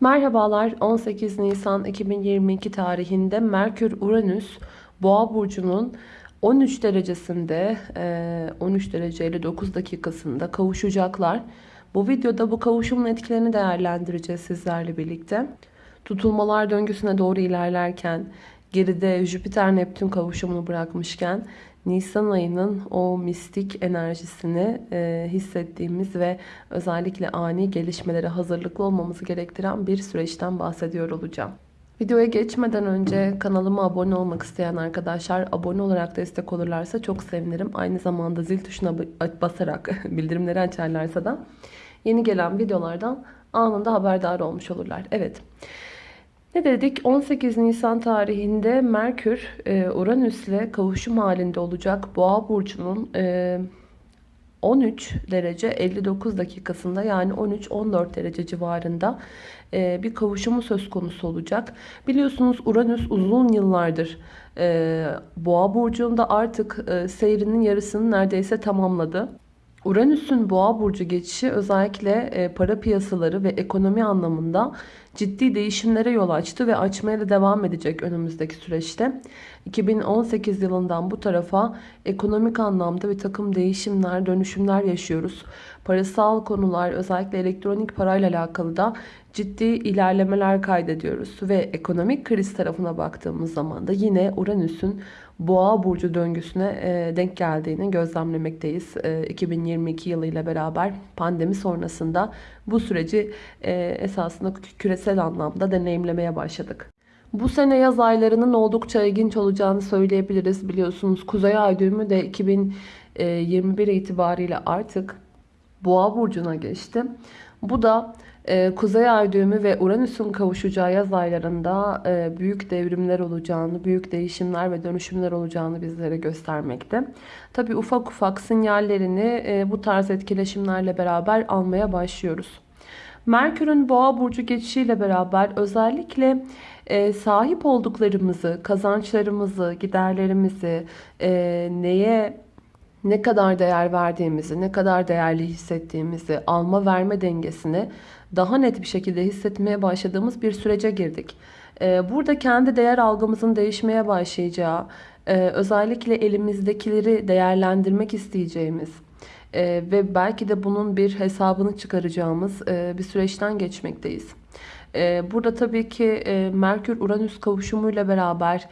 Merhabalar 18 Nisan 2022 tarihinde Merkür Uranüs Boğa burcunun 13 derecesinde 13 derece 59 dakikasında kavuşacaklar. Bu videoda bu kavuşumun etkilerini değerlendireceğiz sizlerle birlikte. Tutulmalar döngüsüne doğru ilerlerken geride Jüpiter Neptün kavuşumunu bırakmışken Nisan ayının o mistik enerjisini e, hissettiğimiz ve özellikle ani gelişmelere hazırlıklı olmamızı gerektiren bir süreçten bahsediyor olacağım. Videoya geçmeden önce kanalıma abone olmak isteyen arkadaşlar abone olarak destek olurlarsa çok sevinirim. Aynı zamanda zil tuşuna basarak bildirimleri açarlarsa da yeni gelen videolardan anında haberdar olmuş olurlar. Evet. Ne dedik? 18 Nisan tarihinde Merkür e, Uranüs ile kavuşum halinde olacak Boğa burcunun 13 e, derece 59 dakikasında yani 13-14 derece civarında e, bir kavuşumu söz konusu olacak. Biliyorsunuz Uranüs uzun yıllardır Boğa burcunda artık seyrinin yarısını neredeyse tamamladı. Uranüs'ün boğa burcu geçişi özellikle e, para piyasaları ve ekonomi anlamında ciddi değişimlere yol açtı ve açmaya da devam edecek önümüzdeki süreçte. 2018 yılından bu tarafa ekonomik anlamda bir takım değişimler, dönüşümler yaşıyoruz. Parasal konular özellikle elektronik parayla alakalı da ciddi ilerlemeler kaydediyoruz. Ve ekonomik kriz tarafına baktığımız zaman da yine Uranüs'ün boğa burcu döngüsüne e, denk geldiğini gözlemlemekteyiz. 2022 yılı ile beraber pandemi sonrasında bu süreci e, esasında küresel anlamda deneyimlemeye başladık. Bu sene yaz aylarının oldukça ilginç olacağını söyleyebiliriz. Biliyorsunuz Kuzey Ay düğümü de 2021 itibariyle artık Boğa burcuna geçti. Bu da e, Kuzey Ay düğümü ve Uranüs'ün kavuşacağı yaz aylarında e, büyük devrimler olacağını, büyük değişimler ve dönüşümler olacağını bizlere göstermekte. Tabi ufak ufak sinyallerini e, bu tarz etkileşimlerle beraber almaya başlıyoruz. Merkür'ün boğa burcu geçişiyle beraber özellikle e, sahip olduklarımızı, kazançlarımızı, giderlerimizi, e, neye ne kadar değer verdiğimizi, ne kadar değerli hissettiğimizi, alma verme dengesini daha net bir şekilde hissetmeye başladığımız bir sürece girdik. Ee, burada kendi değer algımızın değişmeye başlayacağı, e, özellikle elimizdekileri değerlendirmek isteyeceğimiz e, ve belki de bunun bir hesabını çıkaracağımız e, bir süreçten geçmekteyiz. Burada tabii ki Merkür-Uranüs kavuşumuyla beraber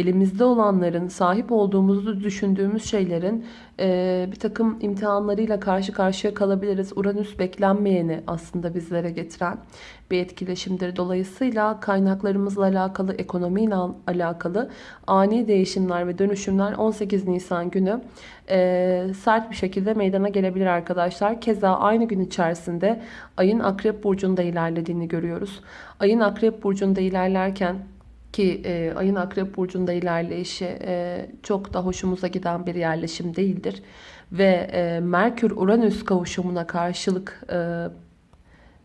elimizde olanların, sahip olduğumuzu düşündüğümüz şeylerin e, bir takım imtihanlarıyla karşı karşıya kalabiliriz. Uranüs beklenmeyeni aslında bizlere getiren bir etkileşimdir. Dolayısıyla kaynaklarımızla alakalı, ekonomiyle alakalı ani değişimler ve dönüşümler 18 Nisan günü e, sert bir şekilde meydana gelebilir arkadaşlar. Keza aynı gün içerisinde ayın Akrep Burcu'nda ilerlediğini görüyoruz. Ayın Akrep Burcu'nda ilerlerken ki e, ayın akrep burcunda ilerleyişi e, çok da hoşumuza giden bir yerleşim değildir. Ve e, Merkür-Uranüs kavuşumuna karşılık e,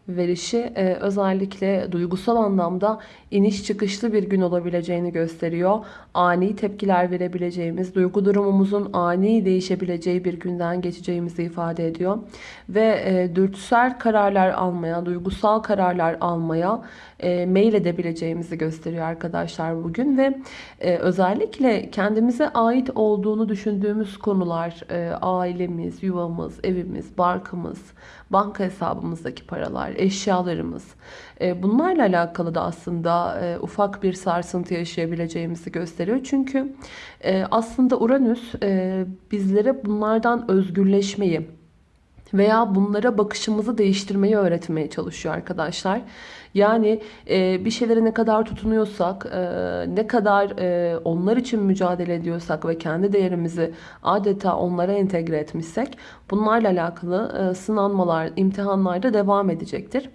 verişi e, özellikle duygusal anlamda iniş çıkışlı bir gün olabileceğini gösteriyor. Ani tepkiler verebileceğimiz, duygu durumumuzun ani değişebileceği bir günden geçeceğimizi ifade ediyor. Ve e, dürtüsel kararlar almaya, duygusal kararlar almaya e, mail edebileceğimizi gösteriyor arkadaşlar bugün. Ve e, özellikle kendimize ait olduğunu düşündüğümüz konular, e, ailemiz, yuvamız, evimiz, barkımız, banka hesabımızdaki paralar, eşyalarımız. E, bunlarla alakalı da aslında e, ufak bir sarsıntı yaşayabileceğimizi gösteriyor. Çünkü e, aslında Uranüs bizlere bunlardan özgürleşmeyi veya bunlara bakışımızı değiştirmeyi öğretmeye çalışıyor arkadaşlar. Yani e, bir şeylere ne kadar tutunuyorsak, e, ne kadar e, onlar için mücadele ediyorsak ve kendi değerimizi adeta onlara entegre etmişsek bunlarla alakalı e, sınanmalar, imtihanlar da devam edecektir.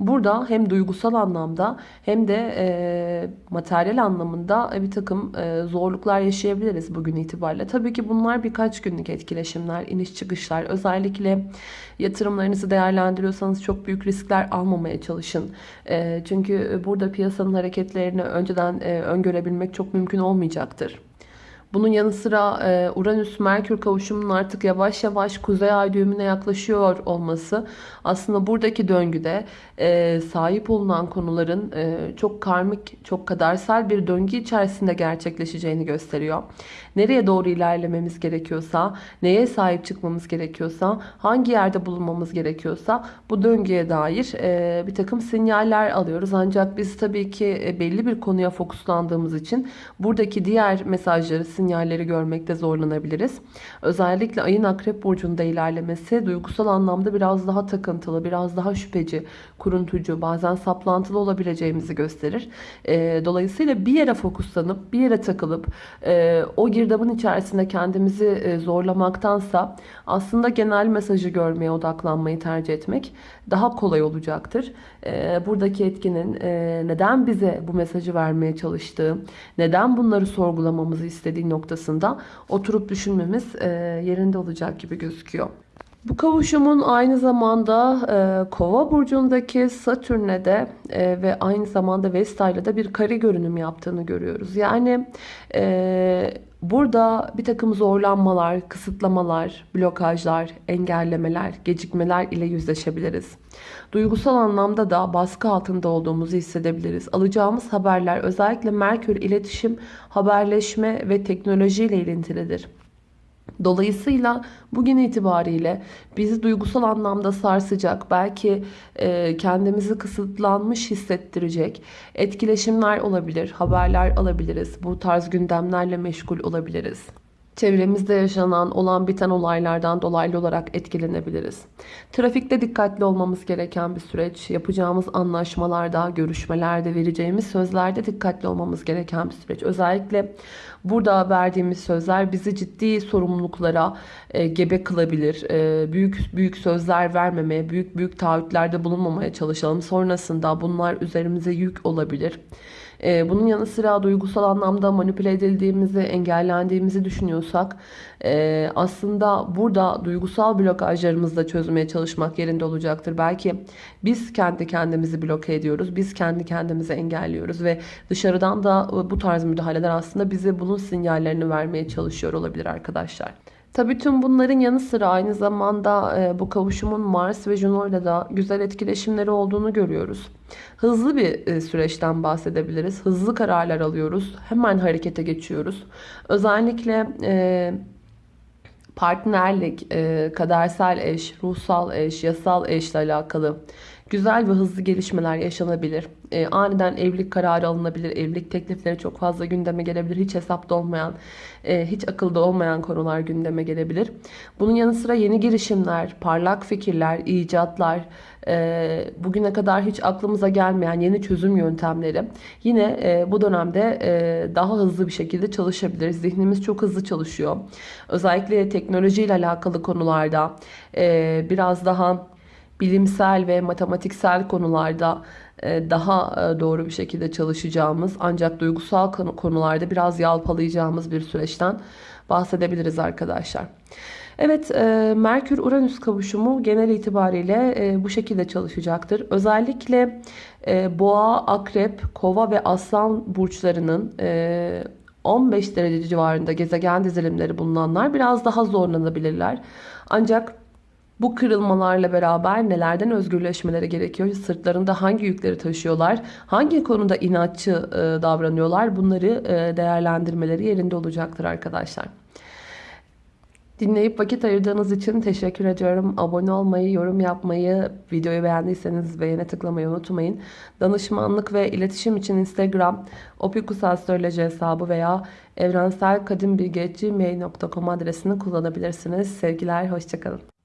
Burada hem duygusal anlamda hem de e, materyal anlamında bir takım e, zorluklar yaşayabiliriz bugün itibariyle. Tabii ki bunlar birkaç günlük etkileşimler, iniş çıkışlar. Özellikle yatırımlarınızı değerlendiriyorsanız çok büyük riskler almamaya çalışın. Çünkü burada piyasanın hareketlerini önceden öngörebilmek çok mümkün olmayacaktır. Bunun yanı sıra e, Uranüs-Merkür kavuşumunun artık yavaş yavaş kuzey ay düğümüne yaklaşıyor olması aslında buradaki döngüde e, sahip olunan konuların e, çok karmik, çok kadersel bir döngü içerisinde gerçekleşeceğini gösteriyor. Nereye doğru ilerlememiz gerekiyorsa, neye sahip çıkmamız gerekiyorsa, hangi yerde bulunmamız gerekiyorsa bu döngüye dair bir takım sinyaller alıyoruz. Ancak biz tabii ki belli bir konuya fokuslandığımız için buradaki diğer mesajları, sinyalleri görmekte zorlanabiliriz. Özellikle ayın akrep burcunda ilerlemesi duygusal anlamda biraz daha takıntılı, biraz daha şüpheci, kuruntucu, bazen saplantılı olabileceğimizi gösterir. E, dolayısıyla bir yere fokuslanıp, bir yere takılıp e, o girdabın içerisinde kendimizi e, zorlamaktansa aslında genel mesajı görmeye odaklanmayı tercih etmek daha kolay olacaktır. E, buradaki etkinin e, neden bize bu mesajı vermeye çalıştığı, neden bunları sorgulamamızı noktasında oturup düşünmemiz yerinde olacak gibi gözüküyor. Bu kavuşumun aynı zamanda e, Kova burcundaki Satürn'e de e, ve aynı zamanda Vesta ile de bir kare görünüm yaptığını görüyoruz. Yani e, burada bir takım zorlanmalar, kısıtlamalar, blokajlar, engellemeler, gecikmeler ile yüzleşebiliriz. Duygusal anlamda da baskı altında olduğumuzu hissedebiliriz. Alacağımız haberler özellikle Merkür iletişim, haberleşme ve teknoloji ile ilintilidir. Dolayısıyla bugün itibariyle bizi duygusal anlamda sarsacak, belki e, kendimizi kısıtlanmış hissettirecek etkileşimler olabilir, haberler alabiliriz. Bu tarz gündemlerle meşgul olabiliriz. Çevremizde yaşanan olan biten olaylardan dolaylı olarak etkilenebiliriz. Trafikte dikkatli olmamız gereken bir süreç. Yapacağımız anlaşmalarda, görüşmelerde, vereceğimiz sözlerde dikkatli olmamız gereken bir süreç. Özellikle burada verdiğimiz sözler bizi ciddi sorumluluklara e, gebe kılabilir. E, büyük büyük sözler vermemeye, büyük büyük taahhütlerde bulunmamaya çalışalım. Sonrasında bunlar üzerimize yük olabilir. Ee, bunun yanı sıra duygusal anlamda manipüle edildiğimizi, engellendiğimizi düşünüyorsak e, aslında burada duygusal blokajlarımızı da çözmeye çalışmak yerinde olacaktır. Belki biz kendi kendimizi bloke ediyoruz, biz kendi kendimizi engelliyoruz ve dışarıdan da bu tarz müdahaleler aslında bize bunun sinyallerini vermeye çalışıyor olabilir arkadaşlar. Tabii tüm bunların yanı sıra aynı zamanda e, bu kavuşumun Mars ve Juno ile de güzel etkileşimleri olduğunu görüyoruz. Hızlı bir e, süreçten bahsedebiliriz. Hızlı kararlar alıyoruz. Hemen harekete geçiyoruz. Özellikle e, partnerlik, kadersel eş, ruhsal eş, yasal eşle alakalı güzel ve hızlı gelişmeler yaşanabilir. E, aniden evlilik kararı alınabilir. Evlilik teklifleri çok fazla gündeme gelebilir. Hiç hesapta olmayan, e, hiç akılda olmayan konular gündeme gelebilir. Bunun yanı sıra yeni girişimler, parlak fikirler, icatlar, e, bugüne kadar hiç aklımıza gelmeyen yeni çözüm yöntemleri yine e, bu dönemde e, daha hızlı bir şekilde çalışabilir. Zihnimiz çok hızlı çalışıyor. Özellikle teknolojiyle alakalı konularda e, biraz daha bilimsel ve matematiksel konularda e, daha e, doğru bir şekilde çalışacağımız ancak duygusal konularda biraz yalpalayacağımız bir süreçten bahsedebiliriz arkadaşlar. Evet e, Merkür-Uranüs kavuşumu genel itibariyle bu şekilde çalışacaktır. Özellikle Boğa, Akrep, Kova ve Aslan burçlarının 15 derece civarında gezegen dizilimleri bulunanlar biraz daha zorlanabilirler. Ancak bu kırılmalarla beraber nelerden özgürleşmeleri gerekiyor? Sırtlarında hangi yükleri taşıyorlar? Hangi konuda inatçı e, davranıyorlar? Bunları e, değerlendirmeleri yerinde olacaktır arkadaşlar. Dinleyip vakit ayırdığınız için teşekkür ediyorum. Abone olmayı, yorum yapmayı, videoyu beğendiyseniz beğene tıklamayı unutmayın. Danışmanlık ve iletişim için Instagram opikusastroloji hesabı veya evrenselkadimbilgi.gmail.com adresini kullanabilirsiniz. Sevgiler, hoşçakalın.